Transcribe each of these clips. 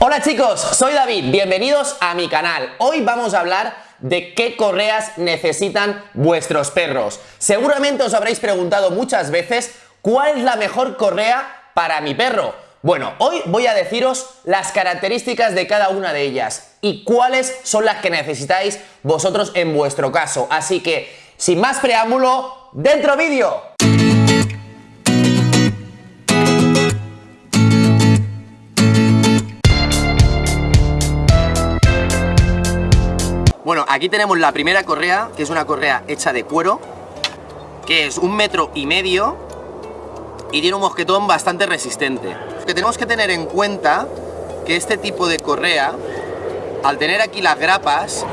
Hola chicos, soy David, bienvenidos a mi canal. Hoy vamos a hablar de qué correas necesitan vuestros perros. Seguramente os habréis preguntado muchas veces cuál es la mejor correa para mi perro. Bueno, hoy voy a deciros las características de cada una de ellas y cuáles son las que necesitáis vosotros en vuestro caso. Así que, sin más preámbulo, ¡dentro vídeo! Bueno, aquí tenemos la primera correa, que es una correa hecha de cuero, que es un metro y medio y tiene un mosquetón bastante resistente. Que tenemos que tener en cuenta que este tipo de correa, al tener aquí las grapas,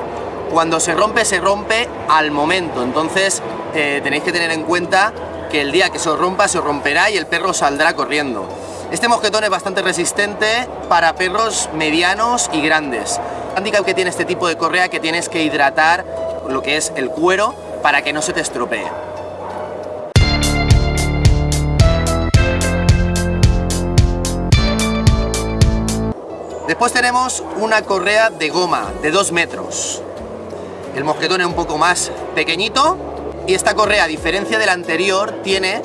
cuando se rompe, se rompe al momento. Entonces eh, tenéis que tener en cuenta que el día que se os rompa, se os romperá y el perro saldrá corriendo. Este mosquetón es bastante resistente para perros medianos y grandes. Handicap que tiene este tipo de correa que tienes que hidratar lo que es el cuero para que no se te estropee. Después tenemos una correa de goma de 2 metros. El mosquetón es un poco más pequeñito y esta correa, a diferencia de la anterior, tiene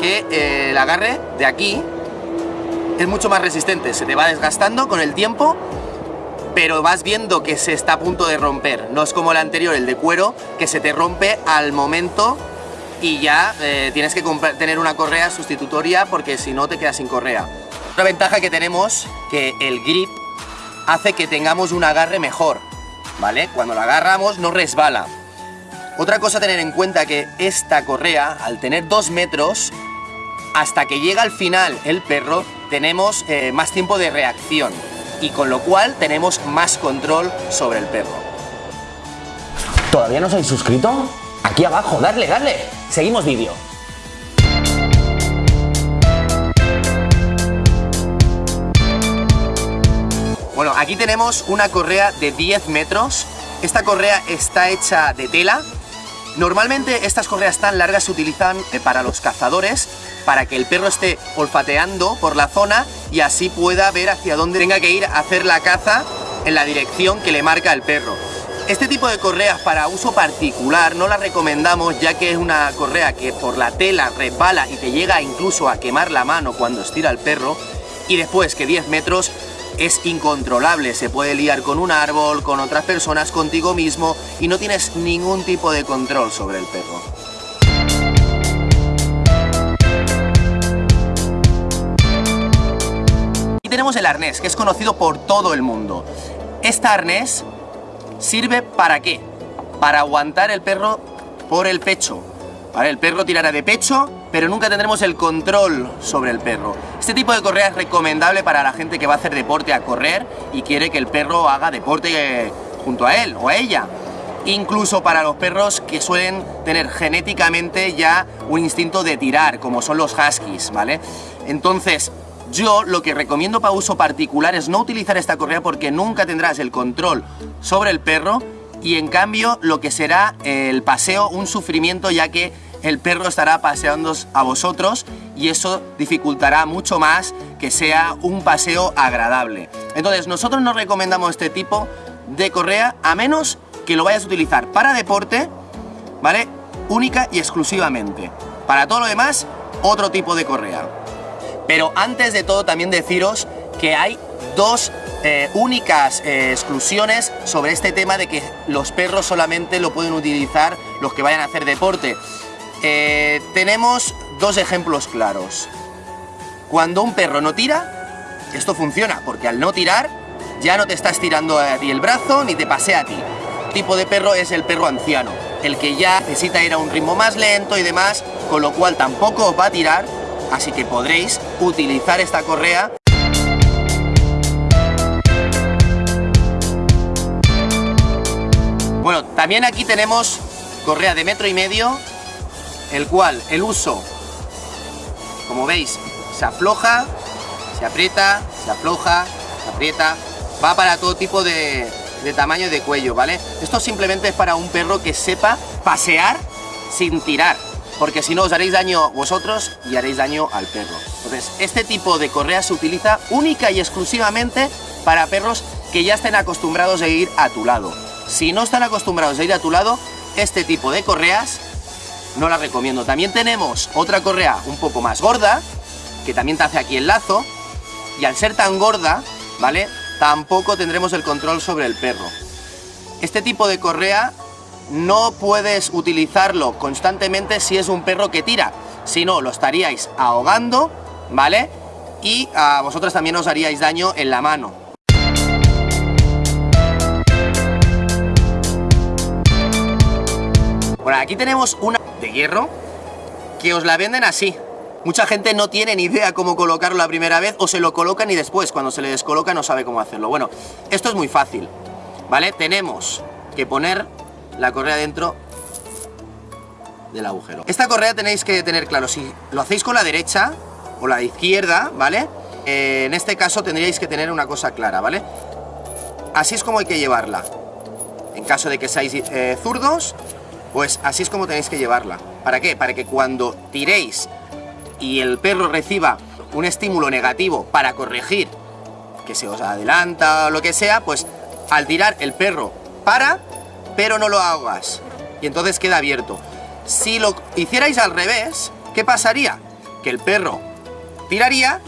que eh, el agarre de aquí es mucho más resistente, se te va desgastando con el tiempo, pero vas viendo que se está a punto de romper. No es como el anterior, el de cuero, que se te rompe al momento y ya eh, tienes que tener una correa sustitutoria porque si no te quedas sin correa. Otra ventaja que tenemos, que el grip hace que tengamos un agarre mejor, ¿vale? Cuando la agarramos no resbala. Otra cosa a tener en cuenta que esta correa, al tener dos metros, hasta que llega al final el perro, tenemos eh, más tiempo de reacción y con lo cual tenemos más control sobre el perro. ¿Todavía no os habéis suscrito? Aquí abajo, darle, darle. Seguimos vídeo. Bueno, aquí tenemos una correa de 10 metros. Esta correa está hecha de tela. Normalmente estas correas tan largas se utilizan eh, para los cazadores para que el perro esté olfateando por la zona y así pueda ver hacia dónde tenga que ir a hacer la caza en la dirección que le marca el perro. Este tipo de correas para uso particular no la recomendamos ya que es una correa que por la tela resbala y te llega incluso a quemar la mano cuando estira el perro y después que 10 metros es incontrolable, se puede liar con un árbol, con otras personas, contigo mismo y no tienes ningún tipo de control sobre el perro. Tenemos el arnés, que es conocido por todo el mundo. Este arnés sirve para qué? Para aguantar el perro por el pecho. El perro tirará de pecho, pero nunca tendremos el control sobre el perro. Este tipo de correa es recomendable para la gente que va a hacer deporte a correr y quiere que el perro haga deporte eh, junto a él o a ella. Incluso para los perros que suelen tener genéticamente ya un instinto de tirar, como son los huskies, ¿vale? Entonces, yo lo que recomiendo para uso particular es no utilizar esta correa porque nunca tendrás el control sobre el perro y en cambio lo que será el paseo un sufrimiento ya que el perro estará paseando a vosotros y eso dificultará mucho más que sea un paseo agradable. Entonces nosotros no recomendamos este tipo de correa a menos que lo vayas a utilizar para deporte, ¿vale? Única y exclusivamente. Para todo lo demás, otro tipo de correa. Pero antes de todo también deciros que hay dos eh, únicas eh, exclusiones sobre este tema de que los perros solamente lo pueden utilizar los que vayan a hacer deporte. Eh, tenemos dos ejemplos claros. Cuando un perro no tira, esto funciona, porque al no tirar ya no te estás tirando a ti el brazo ni te pasea a ti. El tipo de perro es el perro anciano, el que ya necesita ir a un ritmo más lento y demás, con lo cual tampoco va a tirar así que podréis utilizar esta correa. Bueno, también aquí tenemos correa de metro y medio, el cual el uso, como veis, se afloja, se aprieta, se afloja, se aprieta, va para todo tipo de, de tamaño de cuello, ¿vale? Esto simplemente es para un perro que sepa pasear sin tirar, porque si no os haréis daño vosotros y haréis daño al perro. Entonces, este tipo de correa se utiliza única y exclusivamente para perros que ya estén acostumbrados a ir a tu lado. Si no están acostumbrados a ir a tu lado, este tipo de correas no las recomiendo. También tenemos otra correa un poco más gorda, que también te hace aquí el lazo, y al ser tan gorda, ¿vale? Tampoco tendremos el control sobre el perro. Este tipo de correa no puedes utilizarlo constantemente si es un perro que tira, si no lo estaríais ahogando, ¿vale? Y a vosotros también os haríais daño en la mano. Bueno, aquí tenemos una de hierro que os la venden así. Mucha gente no tiene ni idea cómo colocarlo la primera vez o se lo colocan y después cuando se le descoloca no sabe cómo hacerlo. Bueno, esto es muy fácil, ¿vale? Tenemos que poner la correa dentro del agujero. Esta correa tenéis que tener claro, si lo hacéis con la derecha o la izquierda, ¿vale? Eh, en este caso tendríais que tener una cosa clara, ¿vale? Así es como hay que llevarla. En caso de que seáis eh, zurdos, pues así es como tenéis que llevarla. ¿Para qué? Para que cuando tiréis y el perro reciba un estímulo negativo para corregir que se os adelanta o lo que sea, pues al tirar el perro para, pero no lo ahogas. Y entonces queda abierto. Si lo hicierais al revés, ¿qué pasaría? Que el perro tiraría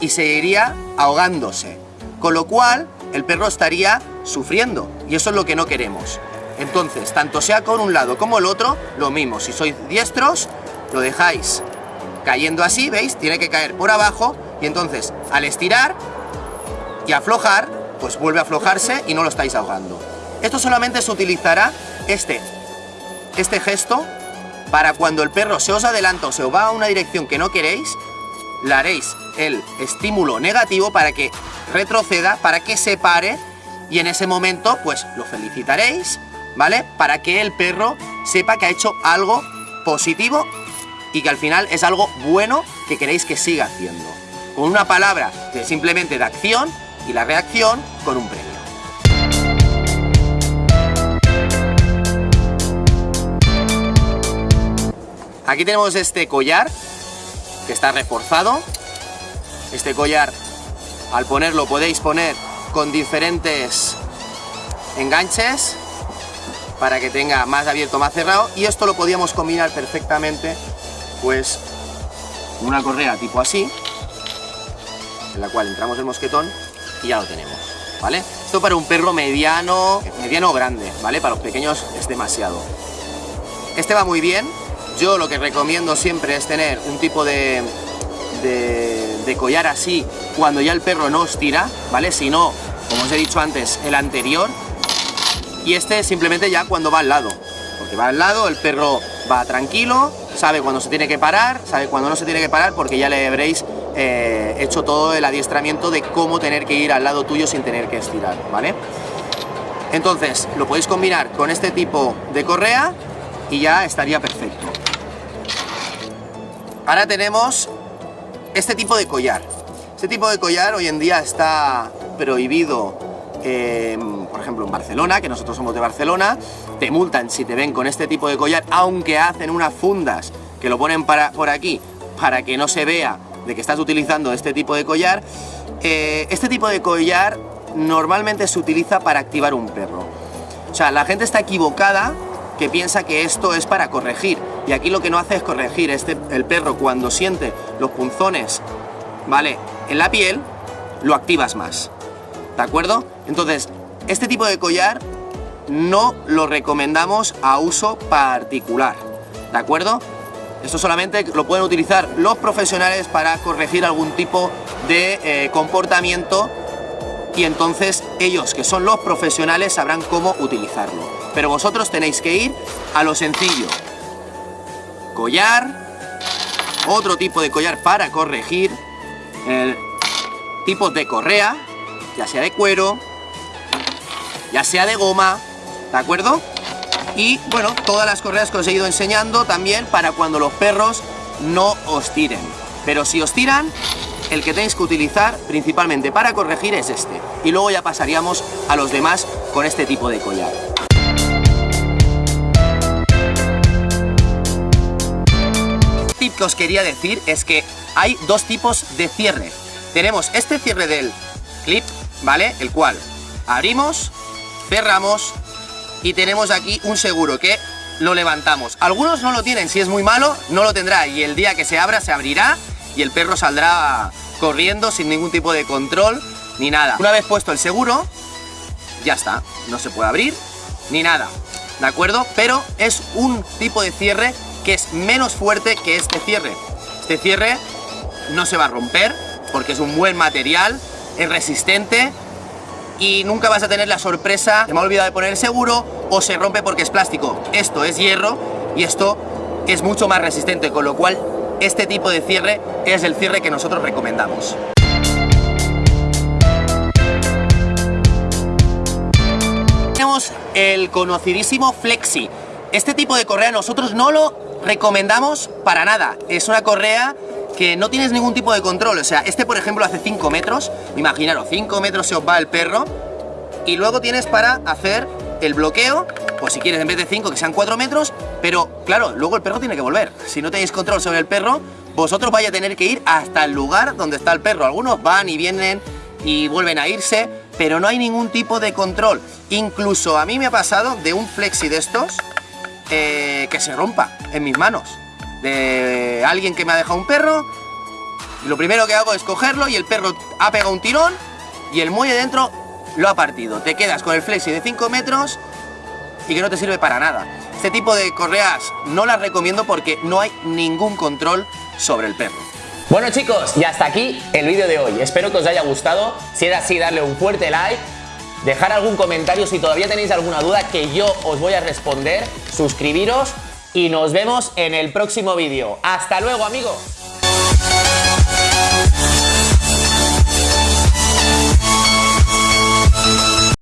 y seguiría ahogándose. Con lo cual, el perro estaría sufriendo. Y eso es lo que no queremos. Entonces, tanto sea con un lado como el otro, lo mismo. Si sois diestros, lo dejáis cayendo así, ¿veis? Tiene que caer por abajo y entonces al estirar y aflojar, pues vuelve a aflojarse y no lo estáis ahogando. Esto solamente se utilizará este, este gesto para cuando el perro se os adelanta o se os va a una dirección que no queréis, le haréis el estímulo negativo para que retroceda, para que se pare y en ese momento pues lo felicitaréis, ¿vale? Para que el perro sepa que ha hecho algo positivo y que al final es algo bueno que queréis que siga haciendo. Con una palabra de simplemente de acción y la reacción con un premio. Aquí tenemos este collar que está reforzado. Este collar al ponerlo podéis poner con diferentes enganches para que tenga más abierto, más cerrado y esto lo podíamos combinar perfectamente pues una correa tipo así, en la cual entramos el mosquetón y ya lo tenemos, ¿vale? Esto para un perro mediano, mediano o grande, ¿vale? Para los pequeños es demasiado. Este va muy bien, yo lo que recomiendo siempre es tener un tipo de, de, de collar así cuando ya el perro no os tira, ¿vale? Si no, como os he dicho antes, el anterior, y este simplemente ya cuando va al lado, porque va al lado, el perro va tranquilo, sabe cuándo se tiene que parar, sabe cuándo no se tiene que parar, porque ya le habréis eh, hecho todo el adiestramiento de cómo tener que ir al lado tuyo sin tener que estirar, ¿vale? Entonces, lo podéis combinar con este tipo de correa y ya estaría perfecto. Ahora tenemos este tipo de collar. Este tipo de collar hoy en día está prohibido por ejemplo en Barcelona, que nosotros somos de Barcelona, te multan si te ven con este tipo de collar, aunque hacen unas fundas que lo ponen para, por aquí para que no se vea de que estás utilizando este tipo de collar. Eh, este tipo de collar normalmente se utiliza para activar un perro. O sea, la gente está equivocada que piensa que esto es para corregir. Y aquí lo que no hace es corregir. Este, el perro cuando siente los punzones, ¿vale? En la piel, lo activas más. ¿De acuerdo? Entonces, este tipo de collar no lo recomendamos a uso particular, ¿de acuerdo? Esto solamente lo pueden utilizar los profesionales para corregir algún tipo de eh, comportamiento y entonces ellos, que son los profesionales, sabrán cómo utilizarlo. Pero vosotros tenéis que ir a lo sencillo. Collar, otro tipo de collar para corregir, el tipo de correa, ya sea de cuero, ya sea de goma, ¿de acuerdo? Y bueno, todas las correas que os he ido enseñando también para cuando los perros no os tiren. Pero si os tiran, el que tenéis que utilizar principalmente para corregir es este. Y luego ya pasaríamos a los demás con este tipo de collar. Tip que os quería decir es que hay dos tipos de cierre. Tenemos este cierre del clip ¿vale? El cual abrimos, cerramos y tenemos aquí un seguro que lo levantamos. Algunos no lo tienen, si es muy malo, no lo tendrá y el día que se abra se abrirá y el perro saldrá corriendo sin ningún tipo de control ni nada. Una vez puesto el seguro, ya está, no se puede abrir ni nada, ¿de acuerdo? Pero es un tipo de cierre que es menos fuerte que este cierre. Este cierre no se va a romper porque es un buen material, es resistente y nunca vas a tener la sorpresa, se me ha olvidado de poner seguro o se rompe porque es plástico. Esto es hierro y esto es mucho más resistente, con lo cual este tipo de cierre es el cierre que nosotros recomendamos. Tenemos el conocidísimo Flexi. Este tipo de correa nosotros no lo recomendamos para nada. Es una correa que no tienes ningún tipo de control. O sea, este por ejemplo hace 5 metros. Imaginaros, 5 metros se os va el perro. Y luego tienes para hacer el bloqueo, pues si quieres en vez de 5 que sean 4 metros. Pero claro, luego el perro tiene que volver. Si no tenéis control sobre el perro, vosotros vais a tener que ir hasta el lugar donde está el perro. Algunos van y vienen y vuelven a irse, pero no hay ningún tipo de control. Incluso a mí me ha pasado de un flexi de estos eh, que se rompa en mis manos de alguien que me ha dejado un perro. Y lo primero que hago es cogerlo y el perro ha pegado un tirón y el muelle dentro lo ha partido. Te quedas con el flexi de 5 metros y que no te sirve para nada. Este tipo de correas no las recomiendo porque no hay ningún control sobre el perro. Bueno chicos, y hasta aquí el vídeo de hoy. Espero que os haya gustado. Si es así, darle un fuerte like. Dejar algún comentario si todavía tenéis alguna duda que yo os voy a responder. Suscribiros y nos vemos en el próximo vídeo. ¡Hasta luego amigos!